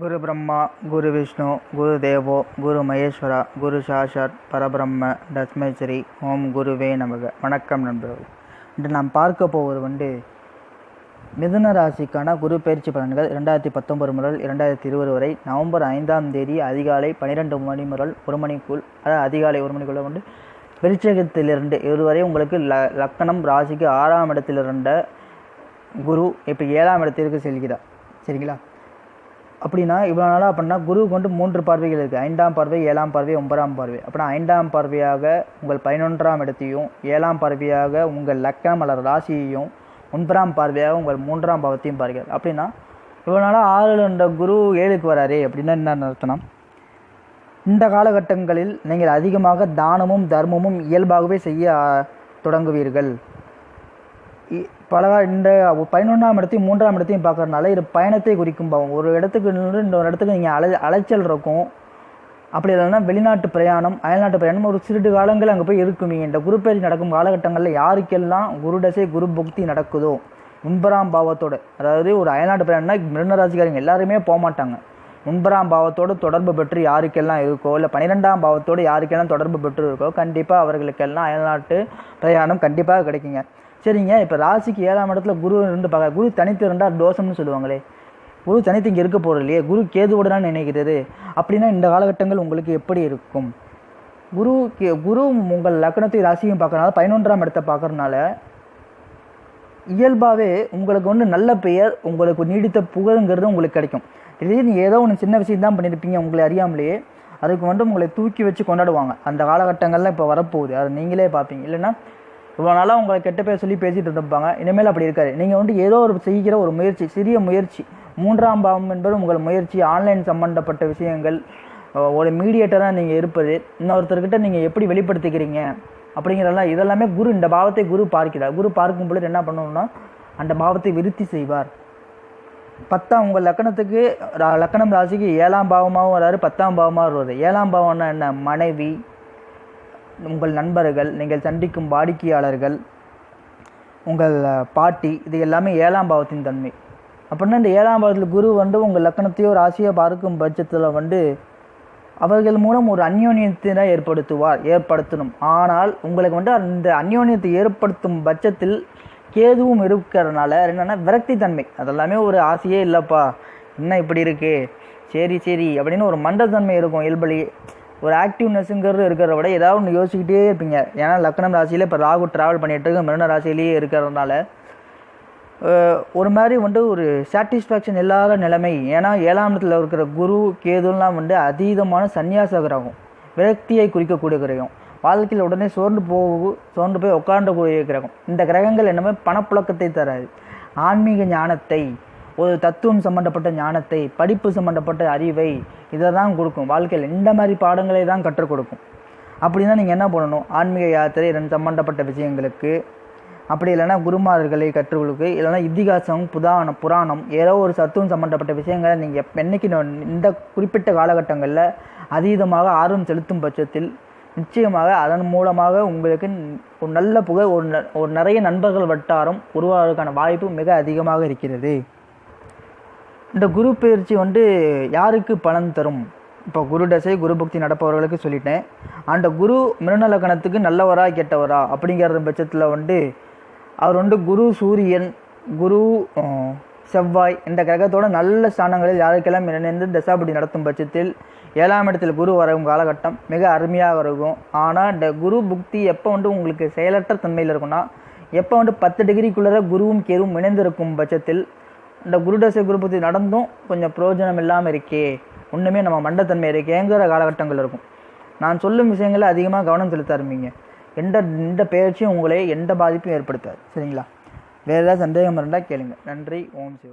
குரு பிரம்மா குரு விஷ்ணு குரு தேவோ குரு மகேஸ்வரா குரு சாஷாத் பரபிரம்ம தஸ்மை ஸ்ரீ ஓம் குருவே நமக. வணக்கம் நண்பர்கள். இன்று நாம் பார்க்க போவது வந்து மிதுன ராசிக்கான குரு பயிற்சி பலன்கள் இரண்டாயிரத்தி பத்தொன்பது முதல் இரண்டாயிரத்தி இருபது வரை நவம்பர் ஐந்தாம் தேதி அதிகாலை பன்னிரெண்டு மணி முதல் ஒரு மணிக்குள் அதாவது அதிகாலை ஒரு மணிக்குள்ள வந்து விருச்சகத்திலிருந்து இதுவரை உங்களுக்கு ல லக்கணம் ராசிக்கு ஆறாம் இடத்திலிருந்த குரு இப்போ ஏழாம் இடத்திற்கு செல்கிறார். சரிங்களா? அப்படின்னா இவ்வளோ நாளாக அப்படின்னா குருவுக்கு வந்து மூன்று பார்வைகள் இருக்குது ஐந்தாம் பார்வை ஏழாம் பார்வை ஒன்பதாம் பார்வை. அப்படின்னா ஐந்தாம் பார்வையாக உங்கள் பதினொன்றாம் இடத்தையும் ஏழாம் பார்வையாக உங்கள் லக்கணம் அல்லது ராசியையும் ஒன்பதாம் பார்வையாக உங்கள் மூன்றாம் பாவத்தையும் பார்க்கிறார் அப்படின்னா இவ்வளோ நாளாக ஆறில் இருந்த குரு ஏழுக்கு வராரே அப்படின்னா என்ன அர்த்தம் இந்த காலகட்டங்களில் நீங்கள் அதிகமாக தானமும் தர்மமும் இயல்பாகவே செய்ய தொடங்குவீர்கள். இ- இந்த பதினொன்றாம் இடத்தையும் மூன்றாம் இடத்தையும் பார்க்கறதுனால இது பயணத்தை குறிக்கும் பாவம். ஒரு இடத்துக்கு நின்று இன்னொரு இடத்துக்கு நீங்கள் அலை அலைச்சல் இருக்கும். அப்படி இல்லைன்னா வெளிநாட்டு பிரயாணம் அயல்நாட்டு பிரயாணம் ஒரு சிறிது காலங்கள் அங்கே போய் இருக்குவீங்க இந்த குரு பயிற்சி நடக்கும் காலகட்டங்களில் யாருக்கெல்லாம் குரு தசை குரு பக்தி நடக்குதோ முன்பராம் பாவத்தோடு அதாவது ஒரு அயல்நாட்டு பிரயாணம்னா மிருனராசிக்காரங்க எல்லாருமே போக மாட்டாங்க. முன்பராம் பாவத்தோடு தொடர்பு பெற்று யாருக்கெல்லாம் இருக்கோ இல்லை பன்னிரெண்டாம் பாவத்தோடு யாருக்கெல்லாம் தொடர்பு பெற்று இருக்கோ கண்டிப்பாக அவர்களுக்கெல்லாம் அயல்நாட்டு பிரயாணம் கண்டிப்பாக கிடைக்குங்க. சரிங்க இப்போ ராசிக்கு ஏழாம் இடத்துல குரு ரெண்டு பார்க்க குரு தனித்து இருந்தால் தோஷம்னு சொல்லுவாங்களே குரு தனித்து இங்கே இருக்க போகிறது இல்லையே குரு கேதுவோட நினைக்கிறது அப்படின்னா இந்த காலகட்டங்கள் உங்களுக்கு எப்படி இருக்கும்? குரு கே- குரு உங்கள் லக்னத்தை ராசியும் பார்க்கறனால பதினொன்றாம் இடத்தை பார்க்கறனால இயல்பாகவே உங்களுக்கு வந்து நல்ல பெயர் உங்களுக்கு நீடித்த புகழுங்கிறது உங்களுக்கு கிடைக்கும். திடீர்னு ஏதோ ஒன்று சின்ன விஷயம் தான் பண்ணியிருப்பீங்க உங்களை அறியாமலேயே அதுக்கு வந்து உங்களை தூக்கி வச்சு கொண்டாடுவாங்க. அந்த காலகட்டங்கள்லாம் இப்போ வரப்போகுது. அதை நீங்களே பார்ப்பீங்க. இல்லைன்னா இவ்வளோ நாளாக உங்களை கெட்ட பேர் சொல்லி பேசிகிட்டு இருப்பாங்க இனிமேல் அப்படி இருக்காது. நீங்கள் வந்து ஏதோ ஒரு செய்கிற ஒரு முயற்சி சிறிய முயற்சி மூன்றாம் பாவம் என்பது உங்கள் முயற்சி ஆன்லைன் சம்பந்தப்பட்ட விஷயங்கள் ஒரு மீடியேட்டராக நீங்கள் இருப்பது இன்னொருத்தர்கிட்ட நீங்கள் எப்படி வெளிப்படுத்திக்கிறீங்க அப்படிங்கிறதெல்லாம் இதெல்லாமே குரு இந்த பாவத்தை குரு பார்க்கிறார். குரு பார்க்கும் பொழுது என்ன பண்ணணும்னா அந்த பாவத்தை விருத்தி செய்வார். பத்தாம் உங்கள் லக்கணத்துக்கு ரா- லக்கணம் ராசிக்கு ஏழாம் பாவமாகவும் வராரு பத்தாம் பாவமாக வருவது ஏழாம் பாவம்னா என்ன? மனைவி உங்கள் நண்பர்கள் நீங்கள் சந்திக்கும் வாடிக்கையாளர்கள் உங்கள் பாட்டி இது எல்லாமே ஏழாம் பாவத்தின் தன்மை. அப்படின்னா இந்த ஏழாம் பாவத்தில் குரு வந்து உங்கள் லக்கணத்தையோ ராசியோ பார்க்கும் பட்சத்தில் வந்து அவர்கள் மூலம் ஒரு அந்யோன்யத்தினை ஏற்படுத்துவார் ஏற்படுத்தணும். ஆனால் உங்களுக்கு வந்து அந்த அந்யோன்யத்தை ஏற்படுத்தும் பட்சத்தில் கேதுவும் இருக்கிறதுனால என்னென்னா விரக்தி தன்மை அதெல்லாமே ஒரு ஆசையே இல்லைப்பா என்ன இப்படி இருக்கு சரி சரி அப்படின்னு ஒரு மண்டத்தன்மை இருக்கும் இயல்பலி ஒரு ஆக்டிவ்னஸ்ங்கிறது இருக்கிறத விட ஏதாவது ஒன்று யோசிக்கிட்டே இருப்பீங்க. ஏன்னா லக்னம் ராசியில் இப்போ ராகு ட்ராவல் பண்ணிகிட்டு இருக்கு மிருன ராசியிலேயே இருக்கிறதுனால. ஒரு மாதிரி வந்து ஒரு சாட்டிஸ்ஃபேக்ஷன் இல்லாத நிலைமை. ஏன்னா ஏழாம் இடத்துல இருக்கிற குரு கேதுலாம் வந்து அதீதமான சந்நியாச கிரகம் விரக்தியை குறிக்கக்கூடிய கிரகம். வாழ்க்கையில் உடனே சோர்ந்து போக சோர்ந்து போய் உட்காண்டக்கூடிய கிரகம். இந்த கிரகங்கள் என்னமே பணப்புழக்கத்தை தராது. ஆன்மீக ஞானத்தை ஒரு தத்துவம் சம்பந்தப்பட்ட ஞானத்தை படிப்பு சம்பந்தப்பட்ட அறிவை இதை தான் கொடுக்கும். வாழ்க்கையில் இந்த மாதிரி பாடங்களை தான் கற்றுக் கொடுக்கும். அப்படின்னா நீங்கள் என்ன பண்ணணும்? ஆன்மீக யாத்திரை ரெண்டு சம்பந்தப்பட்ட விஷயங்களுக்கு அப்படி இல்லைன்னா குருமார்களை கற்றுக்கொடுக்கு இல்லைன்னா இதிகாசம் புதானம் புராணம் ஏதோ ஒரு சத்துவம் சம்பந்தப்பட்ட விஷயங்களை நீங்கள் எப்ப- இந்த குறிப்பிட்ட காலகட்டங்களில் அதீதமாக ஆர்வம் செலுத்தும் பட்சத்தில் நிச்சயமாக அதன் மூலமாக உங்களுக்கு ஒரு நல்ல புகழ் ஒரு ந- ஒரு நிறைய நண்பர்கள் வட்டாரம் உருவாவதற்கான வாய்ப்பு மிக அதிகமாக இருக்கிறது. இந்த குரு பயிற்சி வந்து யாருக்கு பலன் தரும்? இப்போ குரு தசை குரு பக்தி நடப்பவர்களுக்கு சொல்லிட்டேன். அந்த குரு மிருநலக்கணத்துக்கு நல்லவரா கெட்டவரா அப்படிங்கிற பட்சத்தில் வந்து அவர் வந்து குரு சூரியன் குரு செவ்வாய் இந்த கிரகத்தோட நல்ல ஸ்தானங்களில் யாருக்கெல்லாம் இணைந்து தசாபடி நடத்தும் பட்சத்தில் ஏழாம் இடத்தில் குரு வரும் காலகட்டம் மிக அருமையாக இருக்கும். ஆனால் இந்த குரு புக்தி எப்போ வந்து உங்களுக்கு செயலற்ற தன்மையில் இருக்கும்னா எப்போ வந்து பத்து டிகிரிக்குள்ளே குருவும் கேருவும் இணைந்திருக்கும் பட்சத்தில் இந்த குருடசை குருபதி நடந்தும் கொஞ்சம் பிரயோஜனம் இல்லாமல் இருக்கே. ஒன்றுமே நம்ம மண்டத்தன்மை இருக்கேங்கிற காலகட்டங்கள் இருக்கும். நான் சொல்லும் விஷயங்களை அதிகமாக கவனம் செலுத்த ஆரம்பிங்க எந்த எந்த பெயர்ச்சியும் உங்களை எந்த பாதிப்பும் ஏற்படுத்தாது. சரிங்களா? வேறு ஏதாவது சந்தேகம் இருந்தால் கேளுங்க. நன்றி. ஓம் சிவ